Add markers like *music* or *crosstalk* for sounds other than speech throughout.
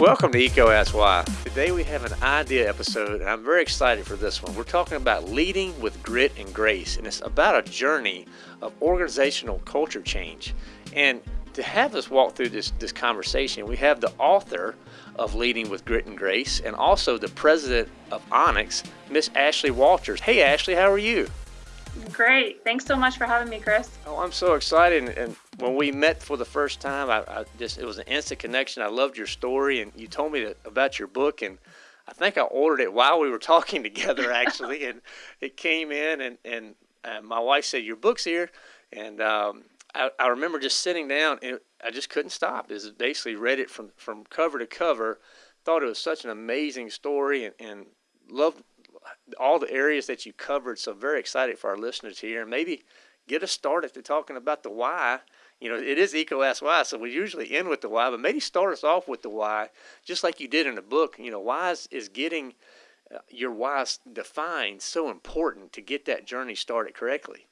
Welcome to EECO Ask Why. Today we have an idea episode, and I'm very excited for this one. We're talking about leading with grit and grace, and it's about a journey of organizational culture change. And to have us walk through this, this conversation, we have the author of Leading with Grit and Grace and also the president of Onex, Miss Ashley Walters. Hey, Ashley, how are you? Great. Thanks so much for having me, Chris. Oh, I'm so excited. And when we met for the first time, I, I just it was an instant connection. I loved your story, and you told me about your book, and I think I ordered it while we were *laughs* talking together, actually, and it came in, and and uh, my wife said your book's here, and um, I, I remember just sitting down, and I just couldn't stop. Is basically read it from from cover to cover, thought it was such an amazing story, and, and loved all the areas that you covered. So very excited for our listeners here, and maybe get us started to talking about the why. You know, it is EECO Ask Why, so we usually end with the why, but maybe start us off with the why, just like you did in the book. You know, why is, is getting uh, your why defined so important to get that journey started correctly?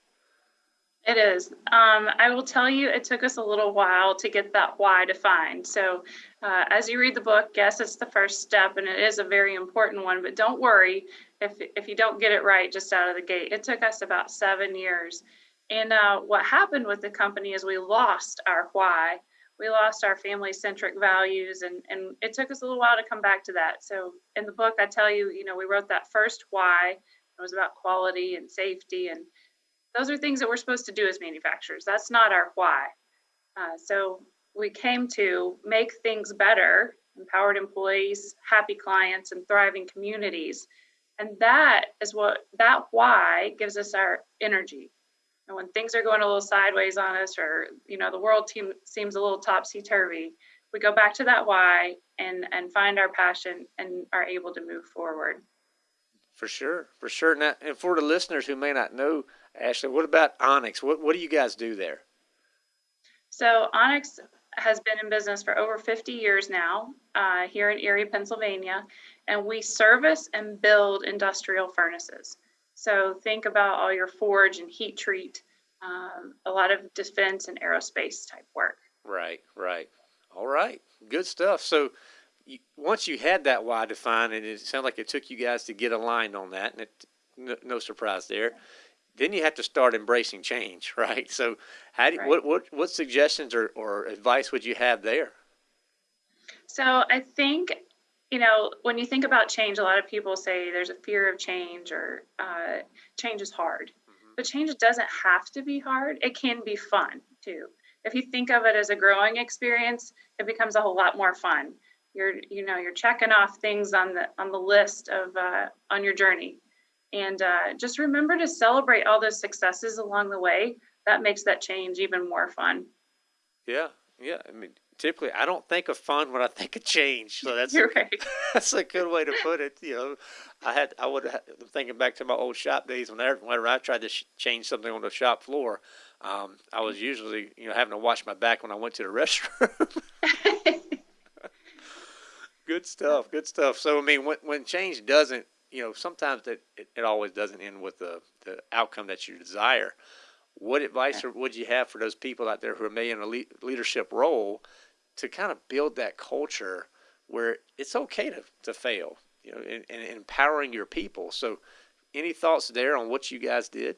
It is. Um, I will tell you, it took us a little while to get that why defined. So, uh, as you read the book, yes, it's the first step, and it is a very important one. But don't worry if if you don't get it right just out of the gate. It took us about seven years. And uh, what happened with the company is we lost our why. We lost our family centric values, and, and it took us a little while to come back to that. So, in the book, I tell you, you know, we wrote that first why. It was about quality and safety and those are things that we're supposed to do as manufacturers. That's not our why. Uh, so we came to make things better, empowered employees, happy clients, and thriving communities. And that is what that why gives us our energy. And when things are going a little sideways on us, or you know the world team seems a little topsy turvy, we go back to that why and and find our passion and are able to move forward. For sure, for sure. Now, and for the listeners who may not know Ashley, what about Onex? What what do you guys do there? So Onex has been in business for over 50 years now uh, here in Erie, Pennsylvania, and we service and build industrial furnaces. So think about all your forge and heat treat, um, a lot of defense and aerospace type work. Right, right. All right, good stuff. So you, once you had that why defined, and it sounded like it took you guys to get aligned on that, and it, no, no surprise there then you have to start embracing change, *laughs* right? So, how do, right. what what what suggestions or, or advice would you have there? So, I think you know when you think about change, a lot of people say there's a fear of change or uh, change is hard, mm-hmm. but change doesn't have to be hard. It can be fun too. If you think of it as a growing experience, it becomes a whole lot more fun. You're you know you're checking off things on the on the list of uh, on your journey and uh, just remember to celebrate all those successes along the way. That makes that change even more fun. Yeah, yeah. I mean, typically I don't think of fun when I think of change. So that's *laughs* a, right. *laughs* that's a good way to put it. You know, I had I would have, thinking back to my old shop days whenever whenever I tried to sh- change something on the shop floor, um, I was usually you know having to wash my back when I went to the *laughs* restroom. good stuff. Good stuff. So I mean, when when change doesn't you know, sometimes that it, it always doesn't end with the, the outcome that you desire. What advice would you have for those people out there who are maybe in a le- leadership role to kind of build that culture where it's okay to, to fail, you know, and, and empowering your people? So, any thoughts there on what you guys did?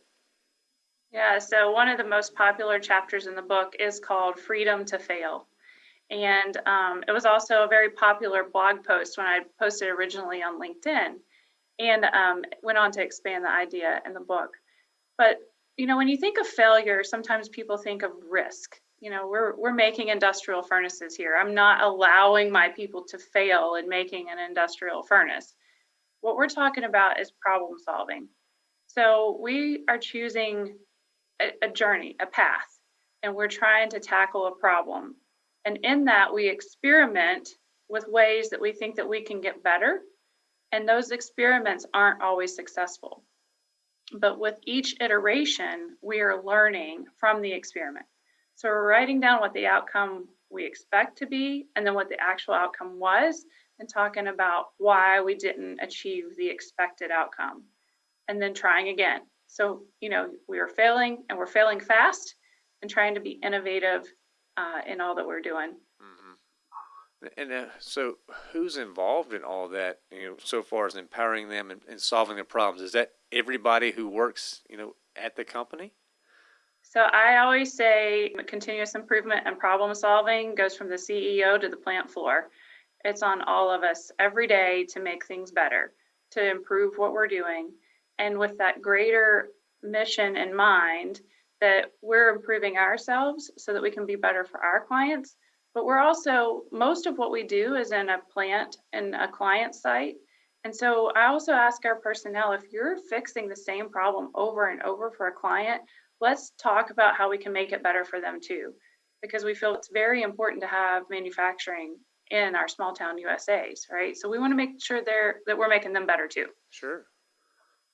Yeah, so one of the most popular chapters in the book is called Freedom to Fail. And um, it was also a very popular blog post when I posted originally on LinkedIn and um, went on to expand the idea in the book. But you know, when you think of failure, sometimes people think of risk. You know, we're we're making industrial furnaces here. I'm not allowing my people to fail in making an industrial furnace. What we're talking about is problem solving. So we are choosing a, a journey, a path, and we're trying to tackle a problem. And in that, we experiment with ways that we think that we can get better and those experiments aren't always successful. But with each iteration, we are learning from the experiment. So we're writing down what the outcome we expect to be, and then what the actual outcome was, and talking about why we didn't achieve the expected outcome. And then trying again. So, you know, we are failing and we're failing fast and trying to be innovative uh, in all that we're doing. And uh, so, who's involved in all that? You know, so far as empowering them and, and solving their problems, is that everybody who works, you know, at the company? So I always say continuous improvement and problem solving goes from the CEO to the plant floor. It's on all of us every day to make things better, to improve what we're doing. And with that greater mission in mind, that we're improving ourselves so that we can be better for our clients. But we're also, most of what we do is in a plant and a client site. And so I also ask our personnel if you're fixing the same problem over and over for a client, let's talk about how we can make it better for them too. Because we feel it's very important to have manufacturing in our small town USAs, right? So we want to make sure they're that we're making them better too. Sure.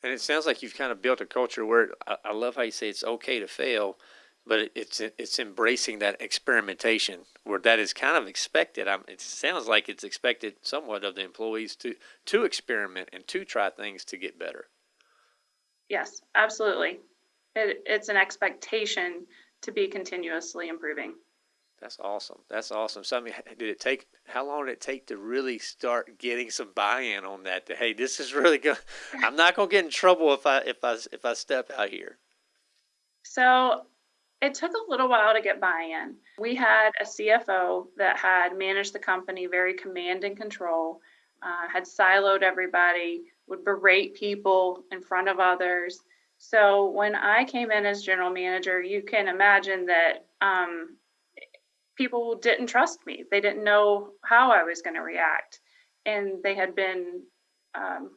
And it sounds like you've kind of built a culture where I, I love how you say it's okay to fail, but it's it's embracing that experimentation where that is kind of expected. I'm, it sounds like it's expected somewhat of the employees to to experiment and to try things to get better. Yes, absolutely. It, it's an expectation to be continuously improving. That's awesome. That's awesome. So, I mean, did it take? How long did it take to really start getting some buy-in on that? To hey, this is really good. *laughs* I'm not gonna get in trouble if I if I if I step out here. So, it took a little while to get buy-in. We had a CFO that had managed the company very command and control, uh, had siloed everybody, would berate people in front of others. So when I came in as general manager, you can imagine that um, people didn't trust me. They didn't know how I was going to react. And they had been um,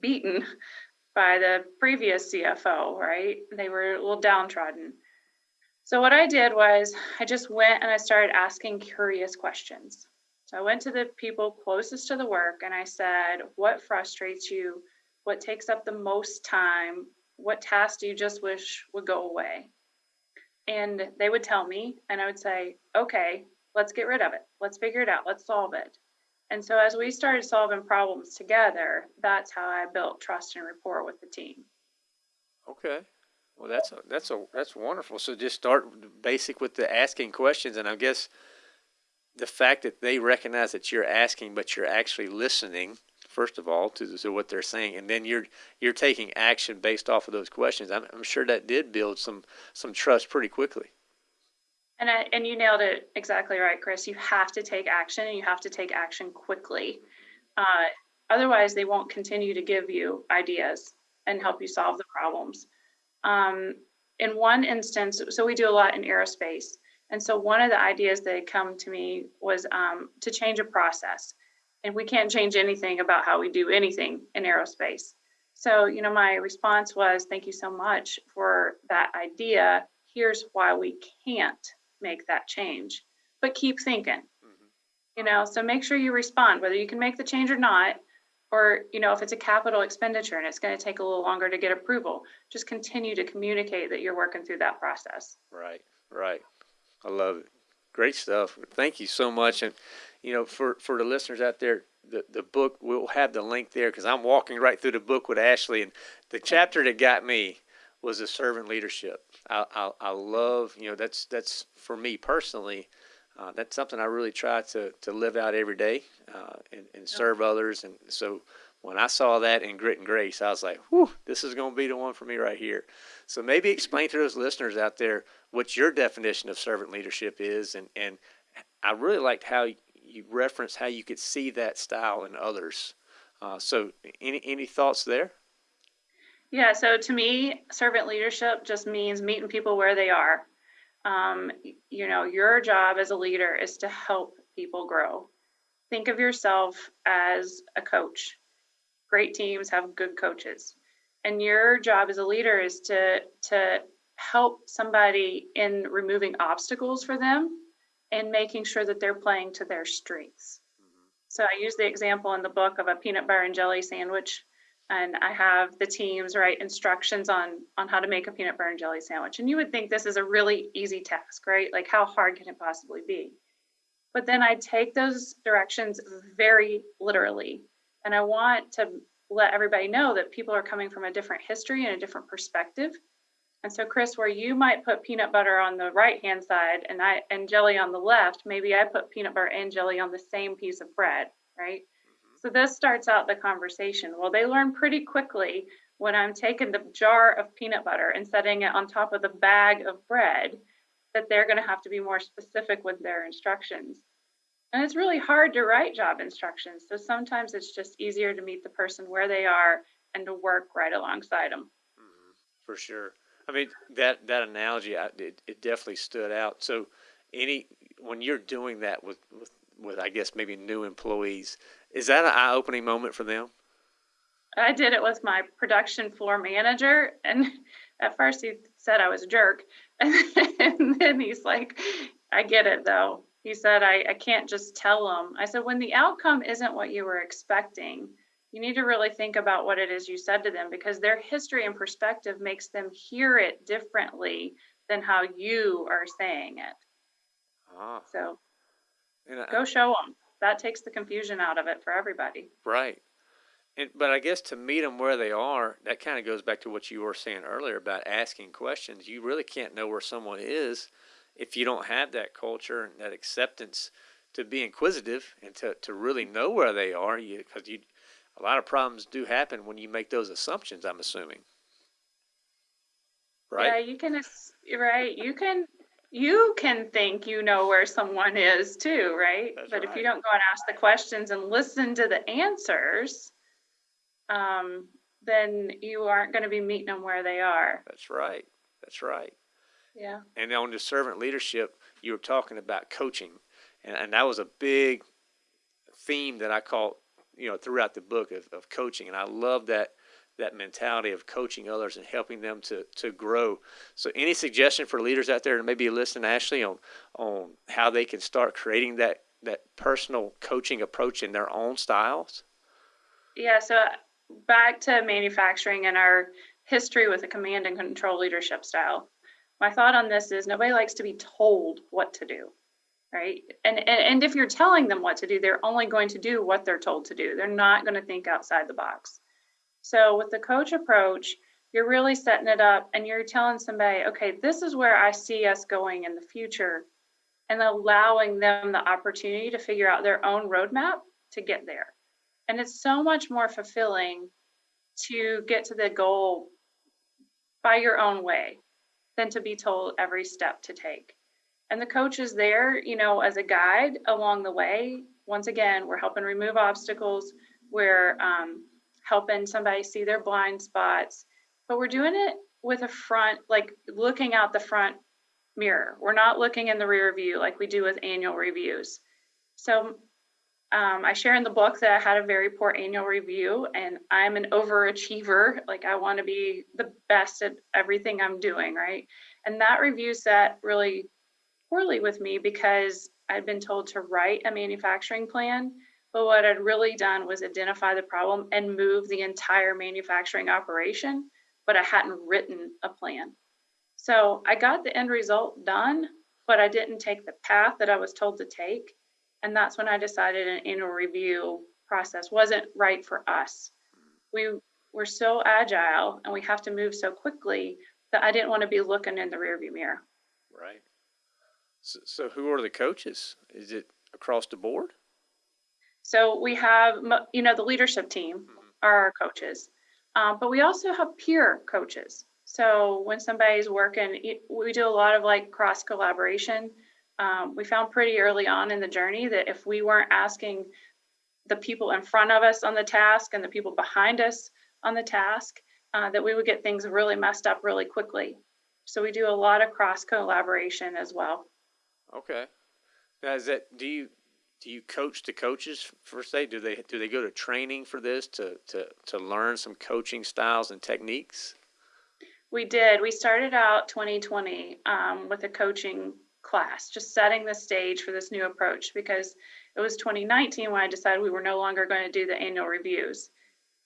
beaten by the previous CFO, right? They were a little downtrodden. So, what I did was I just went and I started asking curious questions. So, I went to the people closest to the work and I said, What frustrates you? What takes up the most time? What tasks do you just wish would go away? and they would tell me and i would say okay let's get rid of it let's figure it out let's solve it and so as we started solving problems together that's how i built trust and rapport with the team. Okay. Well that's a, that's a that's wonderful. So just start basic with the asking questions and i guess the fact that they recognize that you're asking but you're actually listening first of all to, to what they're saying and then you're you're taking action based off of those questions. I'm, I'm sure that did build some some trust pretty quickly and I, and you nailed it exactly right chris. You have to take action and you have to take action quickly. Uh, otherwise they won't continue to give you ideas and help you solve the problems. Um, in one instance so we do a lot in aerospace. And so one of the ideas that had come to me was um, to change a process. And we can't change anything about how we do anything in aerospace. So, you know, my response was, thank you so much for that idea. Here's why we can't make that change, but keep thinking. Mm-hmm. You know, so make sure you respond, whether you can make the change or not, or, you know, if it's a capital expenditure and it's going to take a little longer to get approval, just continue to communicate that you're working through that process. Right, right. I love it. Great stuff. Thank you so much. And you know, for, for the listeners out there, the, the book, we'll have the link there because I'm walking right through the book with Ashley. And the chapter that got me was the servant leadership. I, I, I love, you know, that's, that's for me personally, uh, that's something I really try to, to live out every day uh, and, and serve others. And so when I saw that in Grit and Grace, I was like, whew, this is going to be the one for me right here. So maybe explain to those listeners out there what your definition of servant leadership is. And, and I really liked how you referenced how you could see that style in others. Uh, so, any any thoughts there? Yeah. So to me, servant leadership just means meeting people where they are. Um, you know, your job as a leader is to help people grow. Think of yourself as a coach. Great teams have good coaches, and your job as a leader is to to help somebody in removing obstacles for them and making sure that they're playing to their strengths. Mm-hmm. So I use the example in the book of a peanut butter and jelly sandwich, and I have the teams write instructions on on how to make a peanut butter and jelly sandwich. And you would think this is a really easy task, right? Like how hard can it possibly be? But then I take those directions very literally, and I want to let everybody know that people are coming from a different history and a different perspective. And so, Chris, where you might put peanut butter on the right hand side and I and jelly on the left, maybe I put peanut butter and jelly on the same piece of bread, right? So this starts out the conversation. Well, they learn pretty quickly when I'm taking the jar of peanut butter and setting it on top of the bag of bread that they're going to have to be more specific with their instructions. And it's really hard to write job instructions. So sometimes it's just easier to meet the person where they are and to work right alongside them. Mm-hmm. For sure. I mean that that analogy, I, it, it definitely stood out. So any when you're doing that with, with with I guess maybe new employees, is that an eye opening moment for them? I did it with my production floor manager, and *laughs* at first he said I was a jerk, *laughs* and then he's like, "I get it though." He said, I, I can't just tell them. I said, when the outcome isn't what you were expecting, you need to really think about what it is you said to them because their history and perspective makes them hear it differently than how you are saying it. Ah. So I, go show them. That takes the confusion out of it for everybody. Right. And, but I guess to meet them where they are, that kind of goes back to what you were saying earlier about asking questions. You really can't know where someone is if you don't have that culture and that acceptance to be inquisitive and to, to really know where they are, you because you a lot of problems do happen when you make those assumptions. I'm assuming, right? Yeah, you can. Right, you can. You can think you know where someone is too, right? That's but if you don't go and ask the questions and listen to the answers, um, then you aren't going to be meeting them where they are. That's right. That's right. Yeah. And on the servant leadership, you were talking about coaching, and, and that was a big theme that I caught, you know, throughout the book of, of coaching, and I love that that mentality of coaching others and helping them to to grow. So, any suggestion for leaders out there, and maybe listen, Ashley, on on how they can start creating that that personal coaching approach in their own styles? Yeah. So uh, back to manufacturing and our history with a command and control leadership style my thought on this is nobody likes to be told what to do right and, and and if you're telling them what to do they're only going to do what they're told to do they're not going to think outside the box so with the coach approach you're really setting it up and you're telling somebody okay this is where i see us going in the future and allowing them the opportunity to figure out their own roadmap to get there and it's so much more fulfilling to get to the goal by your own way than to be told every step to take. And the coach is there, you know, as a guide along the way. Once again, we're helping remove obstacles, we're um, helping somebody see their blind spots, but we're doing it with a front, like looking out the front mirror. We're not looking in the rear view like we do with annual reviews. So um, I share in the book that I had a very poor annual review, and I'm an overachiever. Like, I want to be the best at everything I'm doing, right? And that review sat really poorly with me because I'd been told to write a manufacturing plan, but what I'd really done was identify the problem and move the entire manufacturing operation, but I hadn't written a plan. So I got the end result done, but I didn't take the path that I was told to take. And that's when I decided an annual review process wasn't right for us. We were so agile and we have to move so quickly that I didn't want to be looking in the rearview mirror. Right. So, so who are the coaches? Is it across the board? So we have, you know, the leadership team mm-hmm. are our coaches, um, but we also have peer coaches. So when somebody's working, we do a lot of like cross collaboration um, we found pretty early on in the journey that if we weren't asking the people in front of us on the task and the people behind us on the task, uh, that we would get things really messed up really quickly. So we do a lot of cross collaboration as well. Okay. Now, is that do you do you coach the coaches for say do they do they go to training for this to to to learn some coaching styles and techniques? We did. We started out 2020 um, with a coaching class, just setting the stage for this new approach because it was 2019 when I decided we were no longer going to do the annual reviews.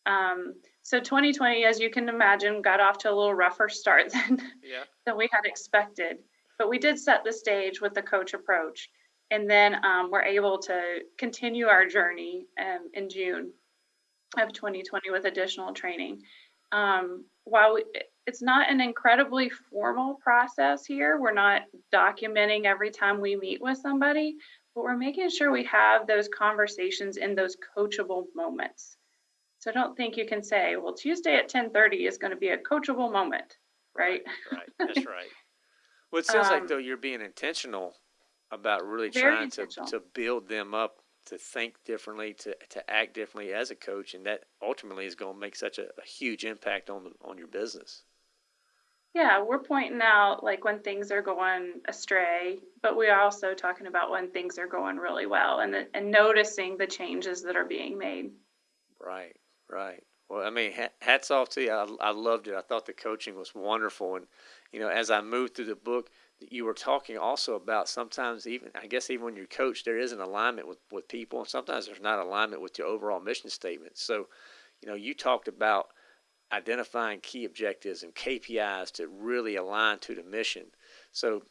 Um, so 2020, as you can imagine, got off to a little rougher start *laughs* than, yeah. than we had expected. But we did set the stage with the coach approach. And then um, we're able to continue our journey um, in June. of 2020 with additional training. Um, while we, it's not an incredibly formal process here, we're not documenting every time we meet with somebody, but we're making sure we have those conversations in those coachable moments. So don't think you can say, well, Tuesday at 10:30 is going to be a coachable moment, right? Right. That's right. Well, it *laughs* sounds like Um, though you're being intentional about really Very trying to, to build them up to think differently, to, to act differently as a coach, and that ultimately is going to make such a, a huge impact on the, on your business. Yeah, we're pointing out like when things are going astray, but we're also talking about when things are going really well and and noticing the changes that are being made. Right, right. Well, I mean, hats off to you. I, I loved it. I thought the coaching was wonderful, and you know, as I moved through the book, you were talking also about sometimes even I guess even when you're coach, there is an alignment with with people, and sometimes there's not alignment with your overall mission statement. So, you know, you talked about identifying key objectives and KPIs to really align to the mission. So,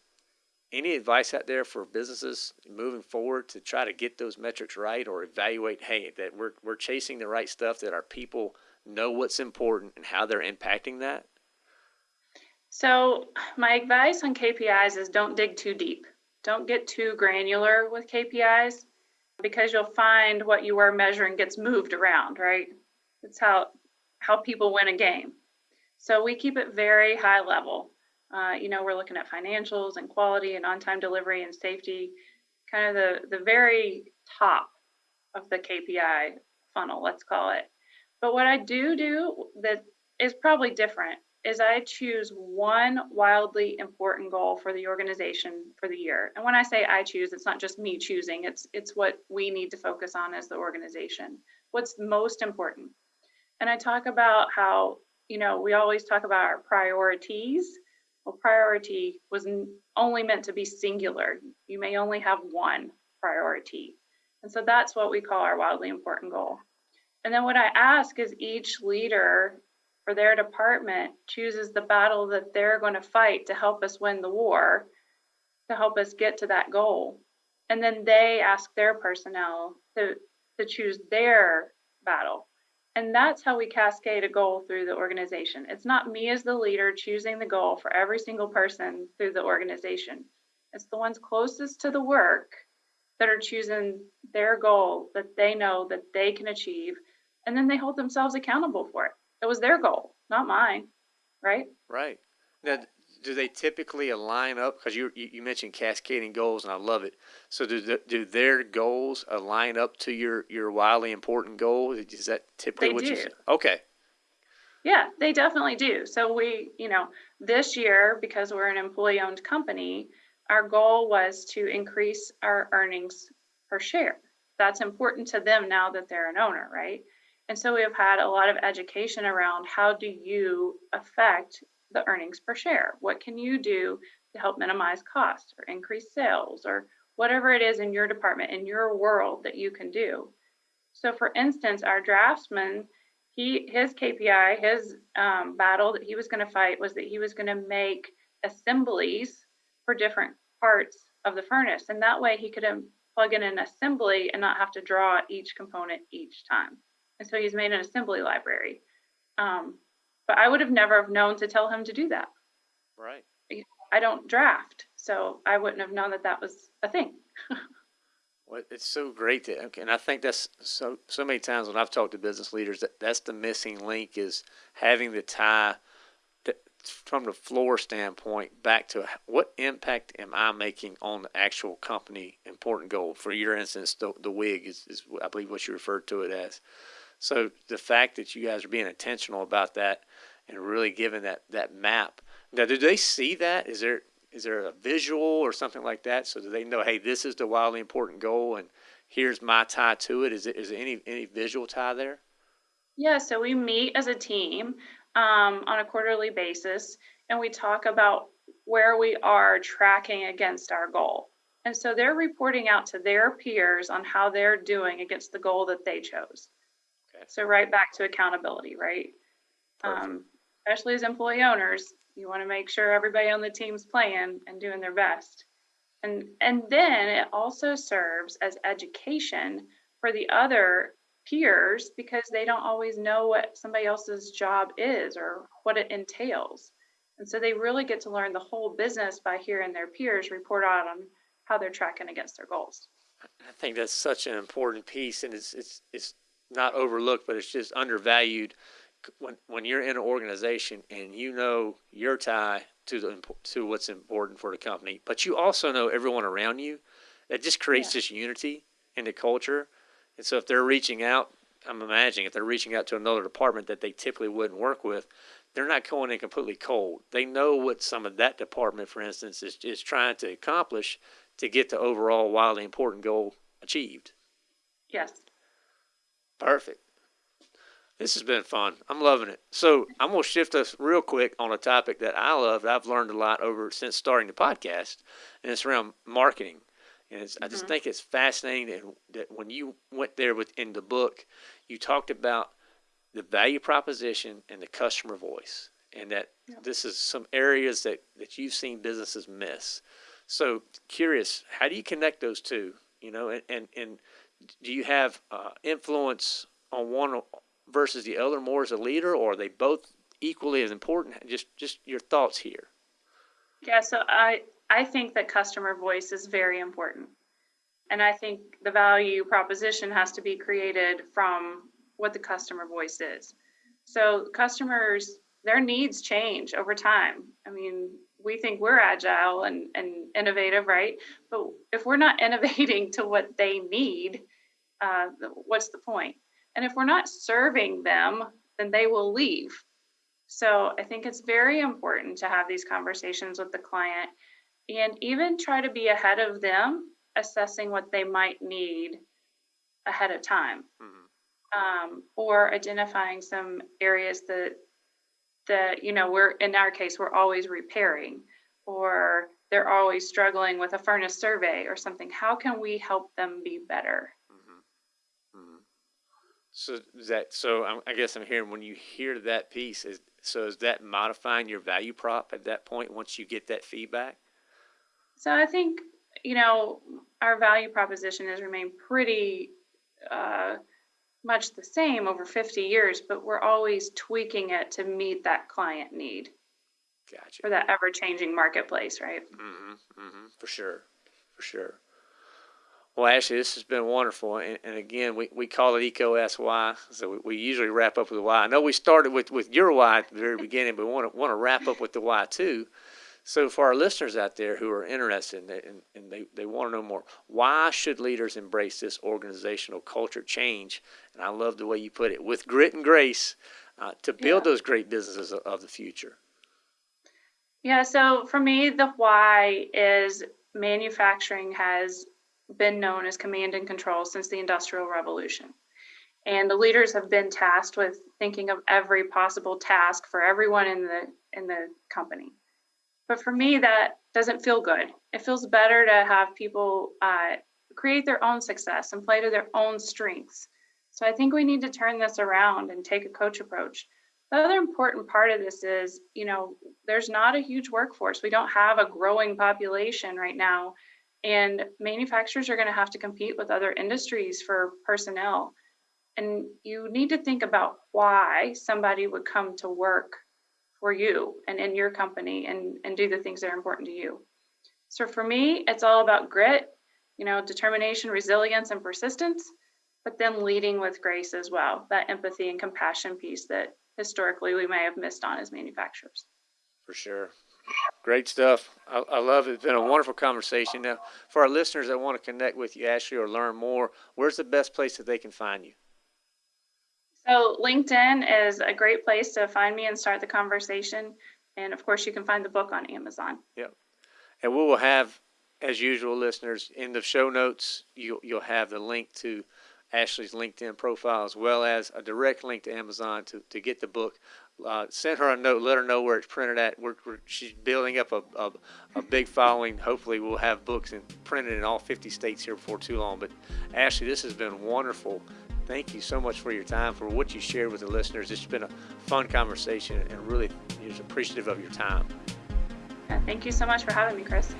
any advice out there for businesses moving forward to try to get those metrics right or evaluate, hey, that we're we're chasing the right stuff, that our people know what's important and how they're impacting that? So, *sighs* my advice on KPIs is don't dig too deep. Don't get too granular with KPIs because you'll find what you are measuring gets moved around, right? That's how how people win a game. So we keep it very high level. Uh, you know, we're looking at financials and quality and on-time delivery and safety, kind of the the very top of the KPI funnel, let's call it. But what I do do that is probably different is I choose one wildly important goal for the organization for the year. And when I say I choose, it's not just me choosing, it's it's what we need to focus on as the organization. What's most important? And I talk about how, you know, we always talk about our priorities. Well, priority was only meant to be singular. You may only have one priority. And so that's what we call our wildly important goal. And then what I ask is each leader for their department chooses the battle that they're going to fight to help us win the war, to help us get to that goal. And then they ask their personnel to, to choose their battle. And that's how we cascade a goal through the organization. It's not me as the leader choosing the goal for every single person through the organization. It's the ones closest to the work that are choosing their goal that they know that they can achieve. And then they hold themselves accountable for it. It was their goal, not mine, right? Right. Now, do they typically align up? Because you, you you mentioned cascading goals, and I love it. So do the, do their goals align up to your your wildly important goal? Is that typically They what you do. say? Okay. Yeah, they definitely do. So we, you know, this year, because we're an employee owned company, our goal was to increase our earnings per share. That's important to them now that they're an owner, right? And so we have had a lot of education around how do you affect the earnings per share? What can you do to help minimize costs or increase sales or whatever it is in your department, in your world that you can do? So, for instance, our draftsman, he his KPI, his um, battle that he was going to fight was that he was going to make assemblies for different parts of the furnace, and that way he could um, plug in an assembly and not have to draw each component each time. And so he's made an assembly library. Um, but I would have never have known to tell him to do that. Right. I don't draft, so I wouldn't have known that that was a thing. *laughs* Well, it's so great to, okay, and I think that's so so many times when I've talked to business leaders that that's the missing link is having the tie to, from the floor standpoint back to what impact am I making on the actual company important goal. For your instance, the the wig is, is I believe what you referred to it as. So the fact that you guys are being intentional about that and really giving that that map. Now, do they see that? Is there is there a visual or something like that so that they know, hey, this is the wildly important goal and here's my tie to it? Is it is there any any visual tie there? Yeah, so we meet as a team um, on a quarterly basis and we talk about where we are tracking against our goal. And so they're reporting out to their peers on how they're doing against the goal that they chose. So, right back to accountability, right? Um, especially as employee owners, you want to make sure everybody on the team's playing and doing their best. And, and then it also serves as education for the other peers because they don't always know what somebody else's job is or what it entails. And so they really get to learn the whole business by hearing their peers report out on how they're tracking against their goals. I think that's such an important piece, and it's it's it's not overlooked, but it's just undervalued. When when you're in an organization and you know your tie to the to what's important for the company, but you also know everyone around you, that just creates yeah. this unity in the culture. And so if they're reaching out, I'm imagining if they're reaching out to another department that they typically wouldn't work with, they're not going in completely cold. They know what some of that department, for instance, is, is trying to accomplish to get the overall wildly important goal achieved. Yes. Perfect. This has been fun. I'm loving it. So I'm going to shift us real quick on a topic that I love. That I've learned a lot over since starting the podcast, and it's around marketing. And mm-hmm. I just mm-hmm. think it's fascinating that when you went there within the book, you talked about the value proposition and the customer voice, and that yeah. this is some areas that, that you've seen businesses miss. So curious, how do you connect those two? You know, and and, and do you have uh, influence on one versus the other more as a leader, or are they both equally as important? Just just your thoughts here. Yeah, so I I think that customer voice is very important. And I think the value proposition has to be created from what the customer voice is. So customers, their needs change over time. I mean, we think we're agile and, and innovative, right? But if we're not *laughs* innovating to what they need, uh, what's the point? And if we're not serving them, then they will leave. So I think it's very important to have these conversations with the client and even try to be ahead of them, assessing what they might need ahead of time. Mm-hmm. Um, or identifying some areas that that you know we're in our case we're always repairing or they're always struggling with a furnace survey or something how can we help them be better mm-hmm. Mm-hmm. so that so i guess i'm hearing when you hear that piece is so is that modifying your value prop at that point once you get that feedback so i think you know our value proposition has remained pretty uh, much the same over 50 years, but we're always tweaking it to meet that client need. Gotcha. For that ever changing marketplace, right? Mm-hmm, mm-hmm, for sure. For sure. Well, Ashley, this has been wonderful. And, and again, we, we call it Asks Why. So we, we, usually wrap up with a why. I know we started with, with your why at the very *laughs* beginning, but we want to, want to wrap up with the why too. So, for our listeners out there who are interested in and, and they, they want to know more, why should leaders embrace this organizational culture change? And I love the way you put it with grit and grace uh, to build yeah. those great businesses of, of the future. Yeah, so for me, the why is manufacturing has been known as command and control since the Industrial Revolution. And the leaders have been tasked with thinking of every possible task for everyone in the in the company. But for me, that doesn't feel good. It feels better to have people uh, create their own success and play to their own strengths. So I think we need to turn this around and take a coach approach. The other important part of this is, you know, there's not a huge workforce. We don't have a growing population right now. And manufacturers are going to have to compete with other industries for personnel. And you need to think about why somebody would come to work for you and in your company and, and do the things that are important to you. So for me, it's all about grit, you know, determination, resilience, and persistence, but then leading with grace as well, that empathy and compassion piece that historically we may have missed on as manufacturers. For sure. Great stuff. I, I, love it. It's been a wonderful conversation. Now, for our listeners that want to connect with you, Ashley, or learn more, where's the best place that they can find you? So LinkedIn is a great place to find me and start the conversation. And of course, you can find the book on Amazon. Yep. And we will have, as usual, listeners, in the show notes, you, you'll have the link to Ashley's LinkedIn profile as well as a direct link to Amazon to, to get the book. Uh, send her a note, let her know where it's printed at. We're, we're, she's building up a, a, a, big following. Hopefully, we'll have books in, printed in all 50 states here before too long. But Ashley, this has been wonderful thank you so much for your time, for what you shared with the listeners. It's been a fun conversation and really is appreciative of your time. Thank you so much for having me, Chris.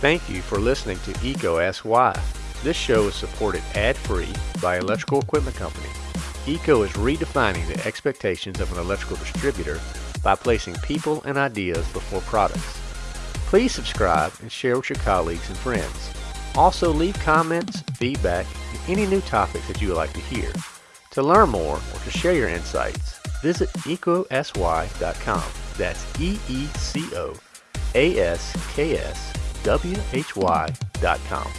Thank you for listening to EECO Asks Why. This show is supported ad-free by Electrical Equipment Company. EECO is redefining the expectations of an electrical distributor by placing people and ideas before products. Please subscribe and share with your colleagues and friends. Also leave comments, feedback, and any new topics that you would like to hear. To learn more or to share your insights, visit eecoaskswhy.com. That's E-E-C-O A-S-K-S W-H-Y.com.